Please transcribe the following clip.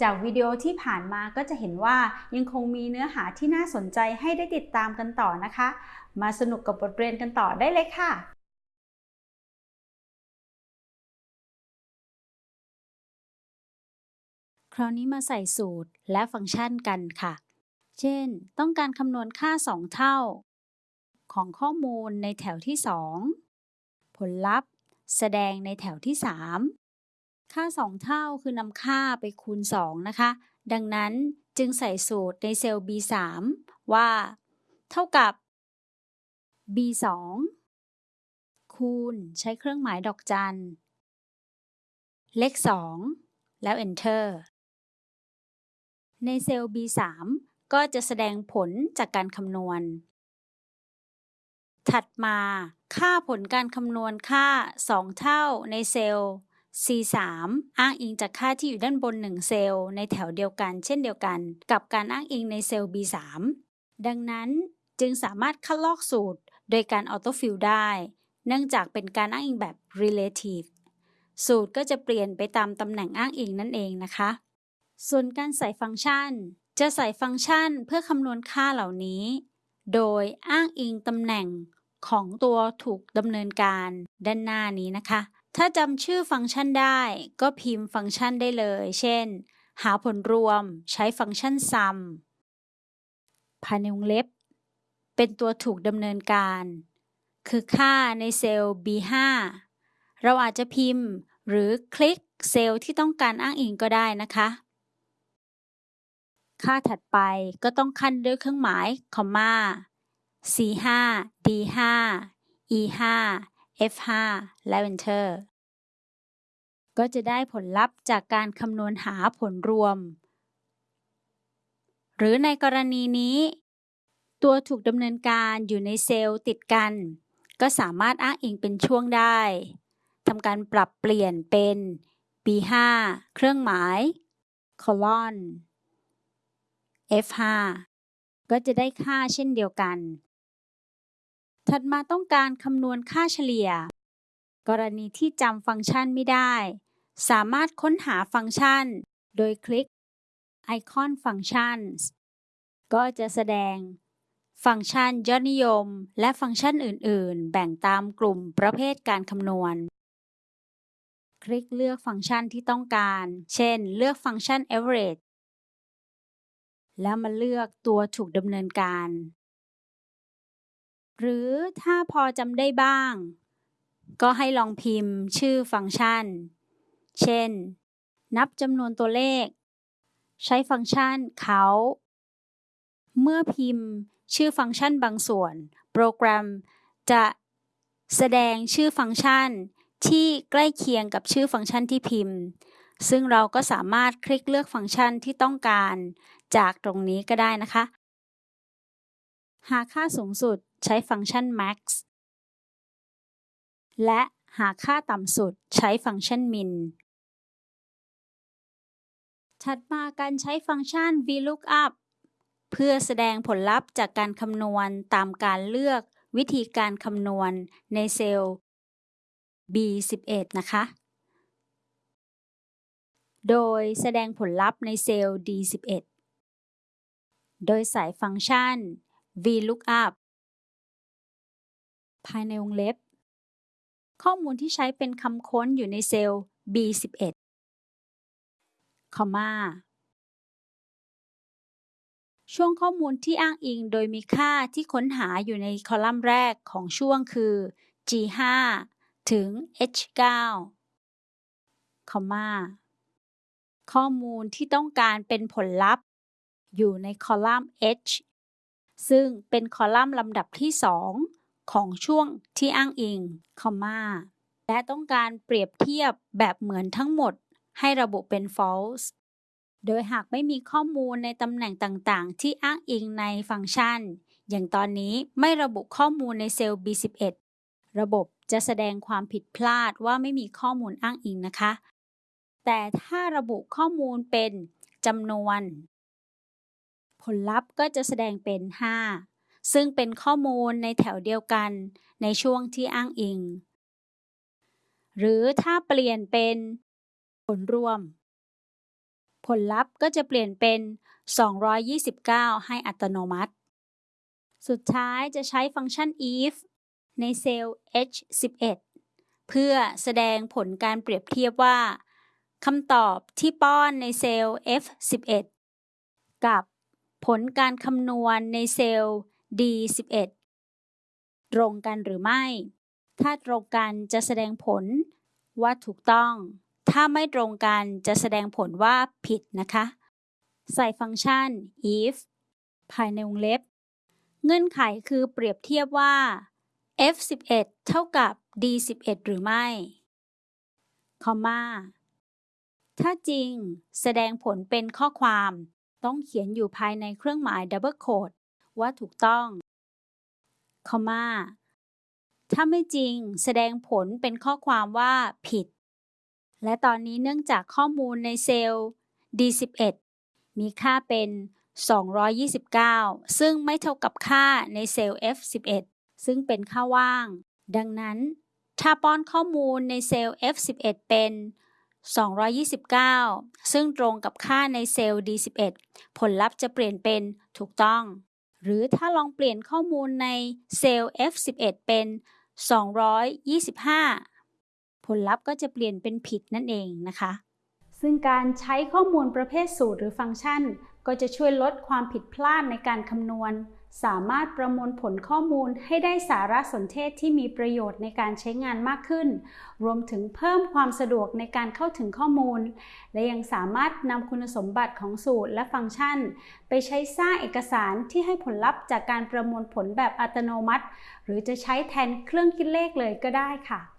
จากวิดีโอที่ผ่านมาก็จะเห็นว่ายังคงมีเนื้อหาที่น่าสนใจให้ได้ติดตามกันต่อนะคะ มาสนุกกับบทเรียนกันต่อได้เลยค่ะคราวนี้มาใส่สูตรและฟังก์ชันกันค่ะ เช่น ต้องการคำนวณค่า 2 เท่า ของข้อมูลในแถวที่ 2 ผลลัพธ์ แสดงในแถวที่3 ค่า 2 เท่าคือนำค่าไปคูณ 2 นะคะ ดังนั้นจึงใส่สูตรในเซลล์ B3 ว่า เท่ากับ B2 คูณใช้เครื่องหมายดอกจัน เลข 2 แล้ว Enter ในเซลล์ B3 ก็จะแสดงผลจากการคำนวณ ถัดมาค่าผลการคำนวณค่า 2 เท่าในเซลล์ C3 อ้างอิงจากค่าที่อยู่ด้านบน 1 เซลล์ในแถวเดียวกัน เช่นเดียวกัน กับการอ้างอิงในเซลล์ B3 ดังนั้นจึงสามารถคัดลอกสูตรโดยการ auto fill ได้ เนื่องจากเป็นการอ้างอิงแบบ relative สูตรก็จะเปลี่ยนไปตามตำแหน่งอ้างอิงนั่นเองนะคะ ส่วนการใส่ฟังก์ชัน จะใส่ฟังก์ชันเพื่อคำนวณค่าเหล่านี้ โดยอ้างอิงตำแหน่งของตัวถูกดำเนินการด้านหน้านี้นะคะ ถ้าจำชื่อฟังก์ชันได้ ก็พิมพ์ฟังก์ชันได้เลย เช่น หาผลรวมใช้ฟังก์ชัน sum ภายในวงเล็บ เป็นตัวถูกดำเนินการ คือค่าในเซลล์ B5 เราอาจจะพิมพ์หรือคลิกเซลล์ที่ต้องการอ้างอิงก็ได้นะคะ ค่าถัดไปก็ต้องขั้นด้วยเครื่องหมายคอมมา C5 D5 E5 F5 และ Enter ก็จะได้ผลลัพธ์จากการคำนวณหาผลรวม หรือในกรณีนี้ ตัวถูกดำเนินการอยู่ในเซลล์ติดกัน ก็สามารถอ้างอิงเป็นช่วงได้ทำการปรับเปลี่ยนเป็น B5 เครื่องหมาย colon F5 ก็จะได้ค่าเช่นเดียวกัน ถัดมาต้องการคำนวณค่าเฉลี่ย กรณีที่จำฟังก์ชันไม่ได้ สามารถค้นหาฟังก์ชัน โดยคลิกไอคอน Functions ก็จะแสดง ฟังก์ชันยอดนิยม และฟังก์ชันอื่น ๆ แบ่งตามกลุ่มประเภทการคำนวณ คลิกเลือกฟังก์ชันที่ต้องการ เช่น เลือกฟังก์ชัน average แล้วมาเลือกตัวถูกดำเนินการ หรือถ้าพอจำได้บ้าง ก็ให้ลองพิมพ์ชื่อฟังก์ชัน เช่น นับจำนวนตัวเลข ใช้ฟังก์ชันเขาเมื่อพิมพ์ชื่อฟังก์ชันบางส่วน โปรแกรมจะแสดงชื่อฟังก์ชันที่ใกล้เคียงกับชื่อฟังก์ชันที่พิมพ์ ซึ่งเราก็สามารถคลิกเลือกฟังก์ชันที่ต้องการจากตรงนี้ก็ได้นะคะ หากค่าสูงสุด ใช้ฟังก์ชัน max และหาค่าต่ำสุดใช้ฟังก์ชัน min ถัดมาการใช้ฟังก์ชัน VLOOKUP เพื่อแสดงผลลัพธ์จากการคำนวณตามการเลือกวิธีการคำนวณในเซลล์ B11 นะคะ โดยแสดงผลลัพธ์ในเซลล์ D11 โดยใส่ฟังก์ชัน VLOOKUP ภายในวงเล็บ ข้อมูลที่ใช้เป็นคำค้นอยู่ในเซลล์ B11 คอมมาช่วงข้อมูลที่อ้างอิงโดยมีค่าที่ค้นหาอยู่ในคอลัมน์แรกของช่วงคือ G5 ถึง H9 คอมมาข้อมูลที่ต้องการเป็นผลลัพธ์ อยู่ในคอลัมน์ H ซึ่งเป็นคอลัมน์ลำดับที่ 2 ของช่วงที่อ้างอิงคอมมาและต้องการเปรียบเทียบแบบเหมือนทั้งหมดให้ระบุเป็น false โดยหากไม่มีข้อมูลในตำแหน่งต่างๆ ที่อ้างอิงในฟังก์ชัน อย่างตอนนี้ไม่ระบุข้อมูลในเซลล์ B11 ระบบจะแสดงความผิดพลาดว่าไม่มีข้อมูลอ้างอิงนะคะ แต่ถ้าระบุข้อมูลเป็นจำนวน ผลลัพธ์ก็จะแสดงเป็น 5 ซึ่งเป็นข้อมูลในแถวเดียวกันในช่วงที่อ้างอิง หรือถ้าเปลี่ยนเป็นผลรวม ผลลัพธ์ก็จะเปลี่ยนเป็น 229 ให้อัตโนมัติ สุดท้ายจะใช้ฟังก์ชัน if ในเซลล์ H11 เพื่อแสดงผลการเปรียบเทียบว่าคำตอบที่ป้อนในเซลล์ F11 กับผลการคำนวณในเซลล์ D11 ตรงกันหรือไม่ ถ้าตรงกันจะแสดงผลว่าถูกต้อง ถ้าไม่ตรงกันจะแสดงผลว่าผิดนะคะ ใส่ฟังก์ชัน if ภายในวงเล็บ เงื่อนไขคือเปรียบเทียบว่า F11 เท่ากับ D11 หรือไม่ คอมมา ถ้าจริงแสดงผลเป็นข้อความ ต้องเขียนอยู่ภายในเครื่องหมาย double quote ว่าถูกต้องคอมมาถ้าไม่จริงแสดงผลเป็นข้อความว่าผิด และตอนนี้เนื่องจากข้อมูลในเซลล์ D11 มีค่าเป็น 229 ซึ่งไม่เท่ากับค่าในเซลล์ F11 ซึ่งเป็นค่าว่าง ดังนั้น ถ้าป้อนข้อมูลในเซลล์ F11 เป็น 229 ซึ่งตรงกับค่าในเซลล์ D11 ผลลัพธ์จะเปลี่ยนเป็นถูกต้อง หรือถ้าลองเปลี่ยนข้อมูลในเซลล์ F11 เป็น 225 ผลลัพธ์ก็จะเปลี่ยนเป็นผิดนั่นเองนะคะ ซึ่งการใช้ข้อมูลประเภทสูตรหรือฟังก์ชัน ก็จะช่วยลดความผิดพลาดในการคำนวณ สามารถประมวลผลข้อมูลให้ได้สารสนเทศที่มีประโยชน์ในการใช้งานมากขึ้น รวมถึงเพิ่มความสะดวกในการเข้าถึงข้อมูล และยังสามารถนำคุณสมบัติของสูตรและฟังก์ชัน ไปใช้สร้างเอกสารที่ให้ผลลัพธ์จากการประมวลผลแบบอัตโนมัติ หรือจะใช้แทนเครื่องคิดเลขเลยก็ได้ค่ะ